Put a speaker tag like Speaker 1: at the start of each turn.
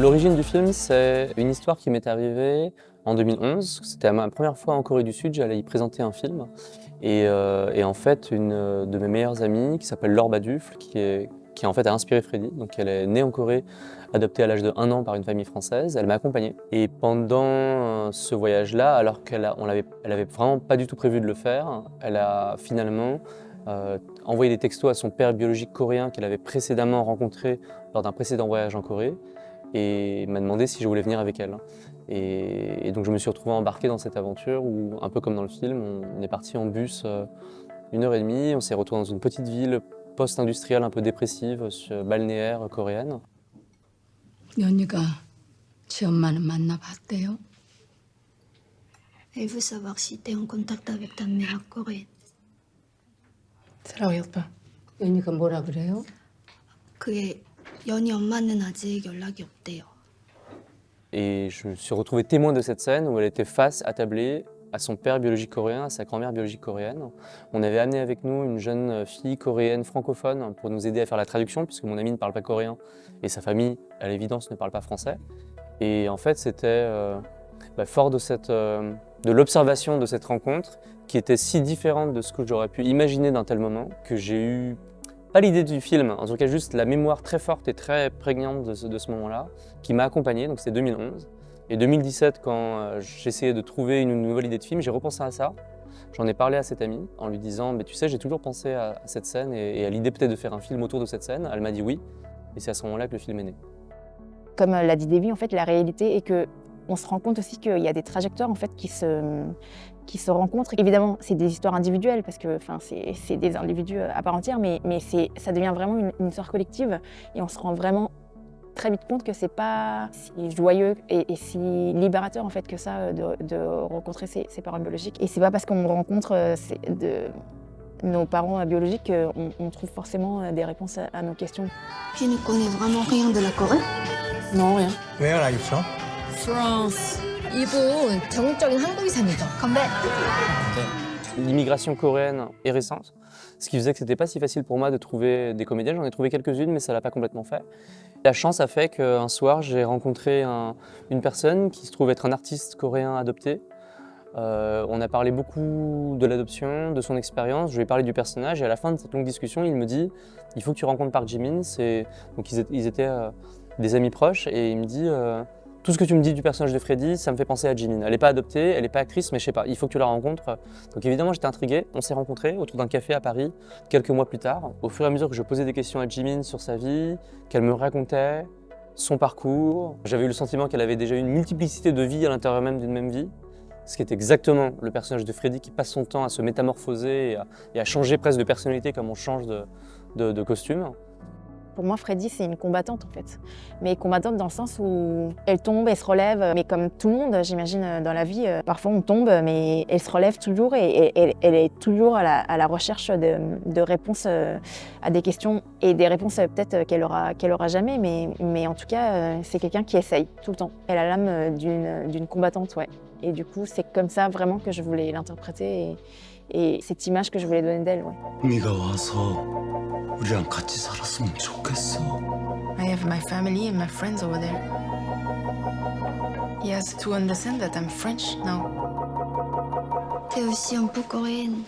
Speaker 1: L'origine du film, c'est une histoire qui m'est arrivée en 2011. C'était ma première fois en Corée du Sud, j'allais y présenter un film. Et, euh, en fait, une de mes meilleures amies, qui s'appelle Laure Badufle, qui, est, qui en fait a inspiré Freddy. Donc elle est née en Corée, adoptée à l'âge de 1 an par une famille française. Elle m'a accompagné. Et pendant euh, ce voyage-là, alors qu'elle avait, elle avait vraiment pas du tout prévu de le faire, elle a finalement euh, envoyé des textos à son père biologique coréen qu'elle avait précédemment rencontré lors d'un précédent voyage en Corée et m'a demandé si je voulais venir avec elle. Et, donc je me suis retrouvé embarqué dans cette aventure où, un peu comme dans le film, on, est parti en bus euh, une heure et demie, on s'est retrouvé dans une petite ville post-industrielle un peu dépressive, balnéaire coréenne.
Speaker 2: Elle veut savoir si tu es en contact avec ta mère coréenne.
Speaker 3: 사랑이 오빠. 연이가 뭐라 그래요?
Speaker 2: 그게 연희 엄마는 아직 연락이 없대요.
Speaker 1: Et je me suis retrouvé témoin de cette scène où elle était face, attablée, à son père biologique coréen, à sa grand-mère biologique coréenne. On avait amené avec nous une jeune fille coréenne francophone pour nous aider à faire la traduction, puisque mon ami ne parle pas coréen et sa famille, à l'évidence, ne parle pas français. Et en fait, c'était euh, bah, fort de, cette, euh, de l'observation de cette rencontre, qui était si différente de ce que j'aurais pu imaginer d'un tel moment, que j'ai eu pas l'idée du film, en tout cas juste la mémoire très forte et très prégnante de ce, moment-là, qui m'a accompagné, donc c'est 2011. Et 2017, quand euh, j'essayais de trouver une nouvelle idée de film, j'ai repensé à ça. J'en ai parlé à cette amie en lui disant mais « tu sais, j'ai toujours pensé à, cette scène et, à l'idée peut-être de faire un film autour de cette scène ». Elle m'a dit oui, et c'est à ce moment-là que le film est né.
Speaker 4: Comme l'a dit Davy, en fait, la réalité est que on se rend compte aussi qu'il y a des trajectoires en fait, qui, se, qui se rencontrent. Évidemment, c'est des histoires individuelles parce que c'est des individus à part entière, mais, mais ça devient vraiment une, histoire collective et on se rend vraiment très vite compte que c'est pas si joyeux et, si libérateur en fait que ça de, rencontrer ses, parents biologiques. Et c'est pas parce qu'on rencontre euh, de, nos parents biologiques qu'on on trouve forcément des réponses à, nos questions.
Speaker 2: Tu ne connais vraiment rien de la Corée?
Speaker 4: Non, rien.
Speaker 5: Where are you from
Speaker 3: France. 이분 전국적인 한국이사입니다.
Speaker 2: 건배.
Speaker 1: L'immigration coréenne est récente, ce qui faisait que c'était pas si facile pour moi de trouver des comédiens. J'en ai trouvé quelques-unes, mais ça l'a pas complètement fait. La chance a fait qu'un soir, j'ai rencontré une personne qui se trouve être un artiste coréen adopté. Euh, on a parlé beaucoup de l'adoption, de son expérience, je lui ai parlé du personnage et à la fin de cette longue discussion, il me dit « il faut que tu rencontres Park Jimin ». Donc ils étaient euh, des amis proches et il me dit euh, tout ce que tu me dis du personnage de Freddy, ça me fait penser à Jimin. Elle n'est pas adoptée, elle n'est pas actrice, mais je sais pas, il faut que tu la rencontres. Donc évidemment, j'étais intrigué. On s'est rencontrés autour d'un café à Paris, quelques mois plus tard. Au fur et à mesure que je posais des questions à Jimin sur sa vie, qu'elle me racontait son parcours, j'avais eu le sentiment qu'elle avait déjà une multiplicité de vies à l'intérieur même d'une même vie. Ce qui est exactement le personnage de Freddy qui passe son temps à se métamorphoser et à, changer presque de personnalité comme on change de costume.
Speaker 4: Pour moi, Freddy, c'est une combattante en fait. Mais combattante dans le sens où elle tombe, elle se relève. Mais comme tout le monde, j'imagine, dans la vie, euh, parfois on tombe, mais elle se relève toujours et, elle est toujours à la, recherche de, réponses euh, à des questions et des réponses euh, peut-être qu'elle aura, qu'elle aura jamais. Mais, mais en tout cas, c'est quelqu'un qui essaye tout le temps. Elle a l'âme d'une combattante, ouais. Et du coup, c'est comme ça vraiment que je voulais l'interpréter et, et, cette image que je voulais donner d'elle, ouais.
Speaker 6: 우리랑 같이 살았으면 좋겠어.
Speaker 3: I have my family and my friends over there. He has to understand that I'm French now.
Speaker 2: T'es aussi un peu coréenne.